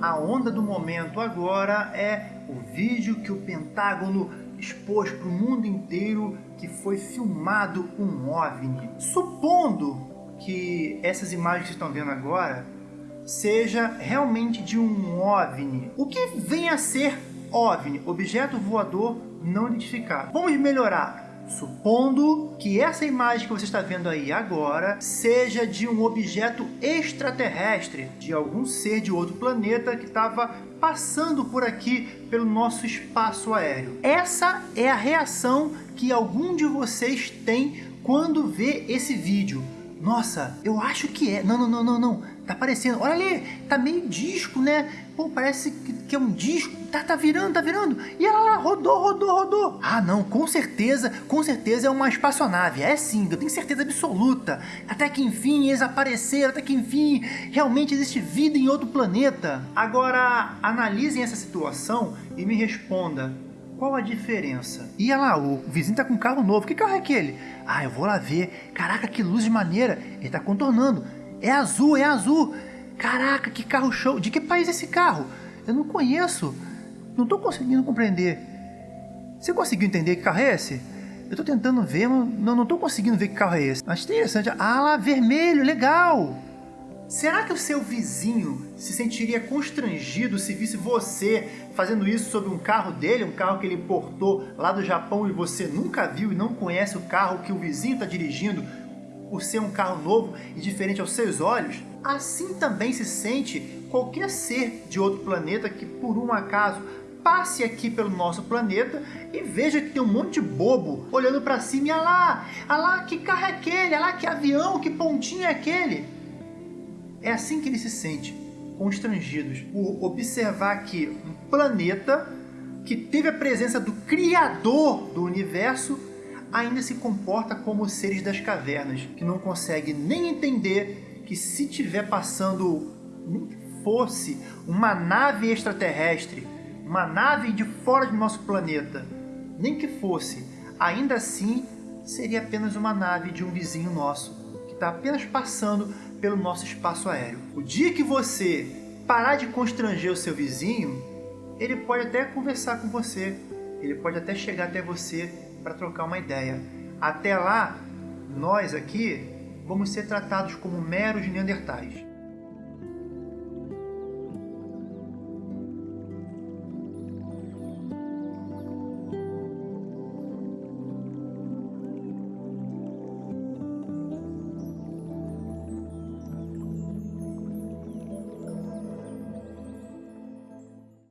A onda do momento agora é o vídeo que o Pentágono expôs para o mundo inteiro que foi filmado um OVNI. Supondo que essas imagens que estão vendo agora seja realmente de um OVNI. O que vem a ser OVNI? Objeto voador não identificado. Vamos melhorar. Supondo que essa imagem que você está vendo aí agora seja de um objeto extraterrestre, de algum ser de outro planeta que estava passando por aqui pelo nosso espaço aéreo. Essa é a reação que algum de vocês tem quando vê esse vídeo. Nossa, eu acho que é. Não, não, não, não, não. Tá aparecendo. Olha ali, tá meio disco, né? Pô, parece que é um disco. Tá, tá virando, tá virando. E ela lá, rodou, rodou, rodou. Ah, não, com certeza, com certeza é uma espaçonave. É sim, eu tenho certeza absoluta. Até que enfim eles apareceram, até que enfim realmente existe vida em outro planeta. Agora, analisem essa situação e me responda. Qual a diferença? Olha lá, o vizinho tá com um carro novo. Que carro é aquele? Ah, eu vou lá ver. Caraca, que luz de maneira. Ele tá contornando. É azul, é azul. Caraca, que carro show. De que país é esse carro? Eu não conheço. Não tô conseguindo compreender. Você conseguiu entender que carro é esse? Eu tô tentando ver, mas não, não tô conseguindo ver que carro é esse. Acho interessante. Ah lá, vermelho, legal. Será que o seu vizinho se sentiria constrangido se visse você fazendo isso sobre um carro dele, um carro que ele importou lá do Japão e você nunca viu e não conhece o carro que o vizinho está dirigindo por ser um carro novo e diferente aos seus olhos? Assim também se sente qualquer ser de outro planeta que por um acaso passe aqui pelo nosso planeta e veja que tem um monte de bobo olhando para cima e olha lá, olha lá que carro é aquele, olha lá que avião, que pontinho é aquele. É assim que ele se sente, constrangidos, por observar que um planeta que teve a presença do Criador do Universo ainda se comporta como os seres das cavernas, que não consegue nem entender que se tiver passando, nem que fosse uma nave extraterrestre, uma nave de fora do nosso planeta, nem que fosse, ainda assim seria apenas uma nave de um vizinho nosso, que está apenas passando pelo nosso espaço aéreo. O dia que você parar de constranger o seu vizinho, ele pode até conversar com você, ele pode até chegar até você para trocar uma ideia. Até lá, nós aqui vamos ser tratados como meros neandertais.